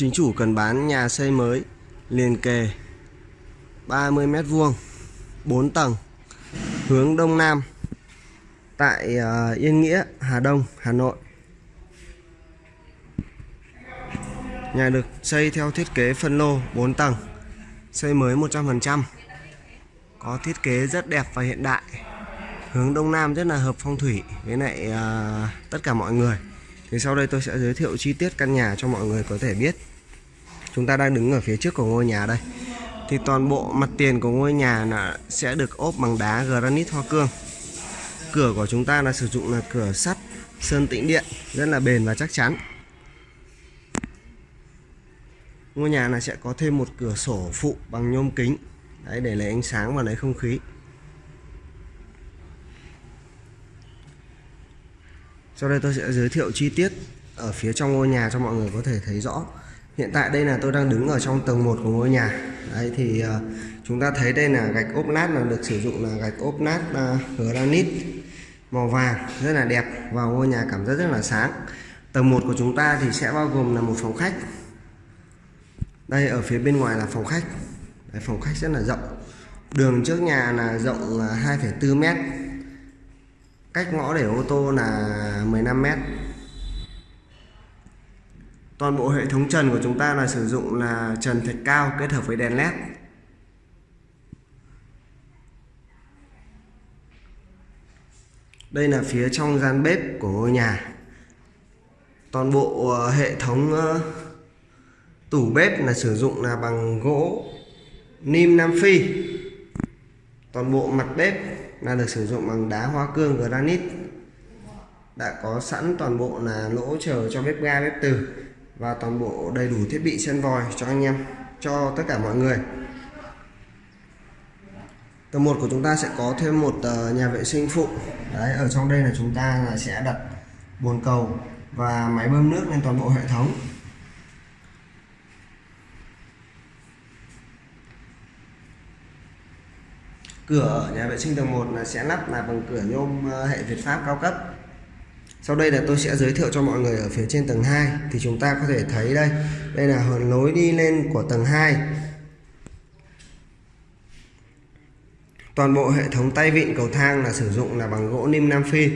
Chính chủ cần bán nhà xây mới liền kề 30 mét vuông 4 tầng hướng đông nam tại ờ, Yên Nghĩa, Hà Đông, Hà Nội. Nhà được xây theo thiết kế phân lô 4 tầng, xây mới 100%. Có thiết kế rất đẹp và hiện đại. Hướng đông nam rất là hợp phong thủy với lại ờ, tất cả mọi người. Thì sau đây tôi sẽ giới thiệu chi tiết căn nhà cho mọi người có thể biết. Chúng ta đang đứng ở phía trước của ngôi nhà đây. Thì toàn bộ mặt tiền của ngôi nhà là sẽ được ốp bằng đá granite hoa cương. Cửa của chúng ta là sử dụng là cửa sắt sơn tĩnh điện rất là bền và chắc chắn. Ngôi nhà này sẽ có thêm một cửa sổ phụ bằng nhôm kính Đấy, để lấy ánh sáng và lấy không khí. Sau đây tôi sẽ giới thiệu chi tiết ở phía trong ngôi nhà cho mọi người có thể thấy rõ. Hiện tại đây là tôi đang đứng ở trong tầng 1 của ngôi nhà. Đấy thì uh, chúng ta thấy đây là gạch ốp nát là được sử dụng là gạch ốp nát uh, granite màu vàng rất là đẹp vào ngôi nhà cảm giác rất là sáng. Tầng 1 của chúng ta thì sẽ bao gồm là một phòng khách. Đây ở phía bên ngoài là phòng khách. Đấy, phòng khách rất là rộng. Đường trước nhà là rộng 2,4 mét cách ngõ để ô tô là 15 mét. Toàn bộ hệ thống trần của chúng ta là sử dụng là trần thạch cao kết hợp với đèn led đây là phía trong gian bếp của ngôi nhà. Toàn bộ ờ, hệ thống ờ, tủ bếp là sử dụng là bằng gỗ, nim nam phi. Toàn bộ mặt bếp là được sử dụng bằng đá hoa cương granite. Đã có sẵn toàn bộ là lỗ chờ cho bếp ga, bếp từ và toàn bộ đầy đủ thiết bị sen vòi cho anh em, cho tất cả mọi người. Tầng 1 của chúng ta sẽ có thêm một ờ, nhà vệ sinh phụ. Đấy, ở trong đây là chúng ta là sẽ đặt bồn cầu và máy bơm nước lên toàn bộ hệ thống. Cửa ở nhà vệ sinh tầng 1 là sẽ lắp là bằng cửa nhôm ờ, hệ Việt Pháp cao cấp. Sau đây là tôi sẽ giới thiệu cho mọi người ở phía trên tầng 2 thì chúng ta có thể thấy đây. Đây là lối đi lên của tầng 2 toàn bộ hệ thống tay vịn cầu thang là sử dụng là bằng gỗ nim Nam Phi.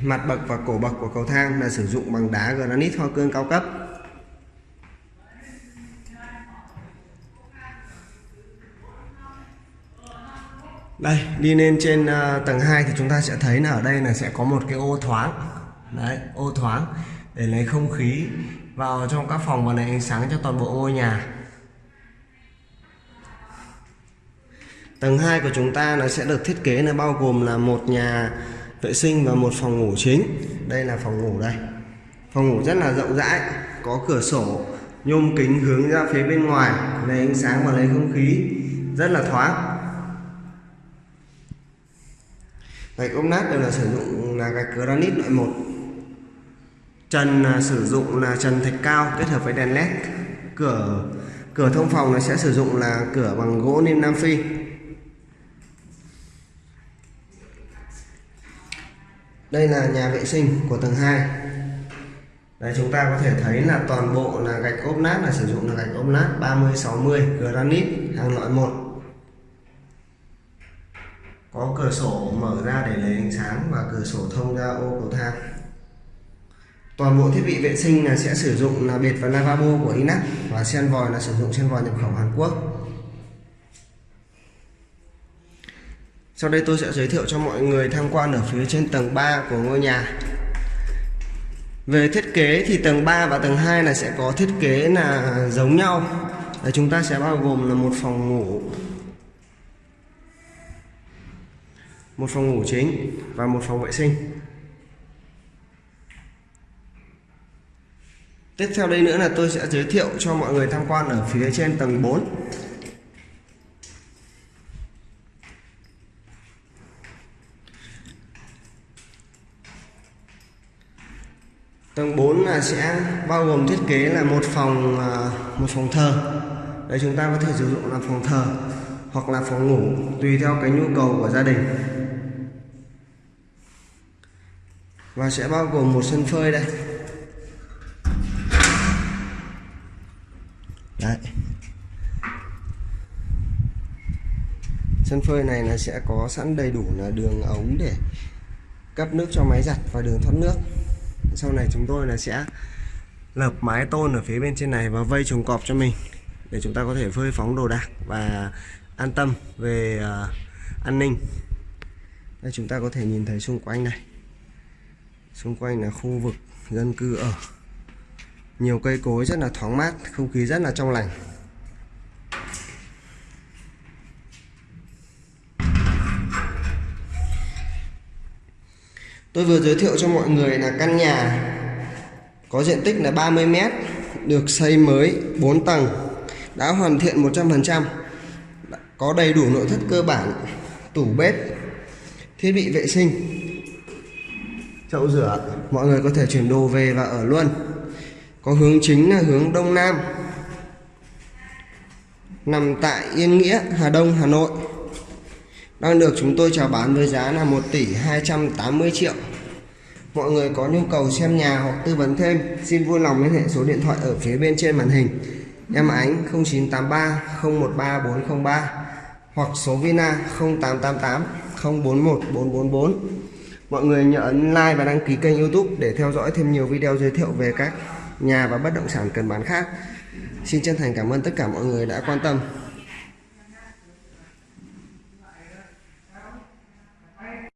Mặt bậc và cổ bậc của cầu thang là sử dụng bằng đá granite hoa cương cao cấp. Đây đi lên trên uh, tầng 2 thì chúng ta sẽ thấy là ở đây là sẽ có một cái ô thoáng. Đấy ô thoáng để lấy không khí vào trong các phòng và lấy ánh sáng cho toàn bộ ngôi nhà. Tầng 2 của chúng ta nó sẽ được thiết kế là bao gồm là một nhà vệ sinh và một phòng ngủ chính. Đây là phòng ngủ đây. Phòng ngủ rất là rộng rãi có cửa sổ nhôm kính hướng ra phía bên ngoài lấy ánh sáng và lấy không khí. Rất là thoáng. Gạch ốp nát đều là sử dụng là gạch granite loại một. Trần là sử dụng là trần thạch cao kết hợp với đèn led. Cửa cửa thông phòng là sẽ sử dụng là cửa bằng gỗ nim nam phi. Đây là nhà vệ sinh của tầng 2 Đây, chúng ta có thể thấy là toàn bộ là gạch ốp nát là sử dụng là gạch ốp nát 30 60 granite hàng loại một có cửa sổ mở ra để lấy ánh sáng và cửa sổ thông ra ô cầu thang. Toàn bộ thiết bị vệ sinh là sẽ sử dụng là bệt và lavabo của Inac và sen vòi là sử dụng sen vòi nhập khẩu Hàn Quốc. Sau đây tôi sẽ giới thiệu cho mọi người tham quan ở phía trên tầng 3 của ngôi nhà. Về thiết kế thì tầng 3 và tầng 2 là sẽ có thiết kế là giống nhau. Đấy, chúng ta sẽ bao gồm là một phòng ngủ. Một phòng ngủ chính và một phòng vệ sinh. Tiếp theo đây nữa là tôi sẽ giới thiệu cho mọi người tham quan ở phía trên tầng 4 tầng 4 là sẽ bao gồm thiết kế là một phòng à, một phòng thờ. Đây chúng ta có thể sử dụng là phòng thờ hoặc là phòng ngủ, tùy theo cái nhu cầu của gia đình. và sẽ bao gồm một sân phơi đây Đấy. Sân phơi này là sẽ có sẵn đầy đủ là đường ống để cấp nước cho máy giặt và đường thoát nước. Sau này chúng tôi là sẽ lợp mái tôn ở phía bên trên này và vây chuồng cọp cho mình để chúng ta có thể phơi phóng đồ đạc và an tâm về uh, an ninh. Đây chúng ta có thể nhìn thấy xung quanh này xung quanh là khu vực dân cư ở. Nhiều cây cối rất là thoáng mát, không khí rất là trong lành. Tôi vừa giới thiệu cho mọi người là căn nhà có diện tích là 30 m được xây mới 4 tầng, đã hoàn thiện 100% có đầy đủ nội thất cơ bản, tủ bếp, thiết bị vệ sinh chậu rửa. Mọi người có thể chuyển đồ về và ở luôn. Có hướng chính là hướng đông nam. Nằm tại Yên Nghĩa, Hà Đông, Hà Nội. Đang được chúng tôi chào bán với giá là 1 tỷ 280 triệu. Mọi người có nhu cầu xem nhà hoặc tư vấn thêm, xin vui lòng liên hệ số điện thoại ở phía bên trên màn hình. Em Ánh 0983 013 403 hoặc số Vina 0888 041 444 mọi người nhớ ấn like và đăng ký kênh youtube để theo dõi thêm nhiều video giới thiệu về các nhà và bất động sản cần bán khác. Xin chân thành cảm ơn tất cả mọi người đã quan tâm.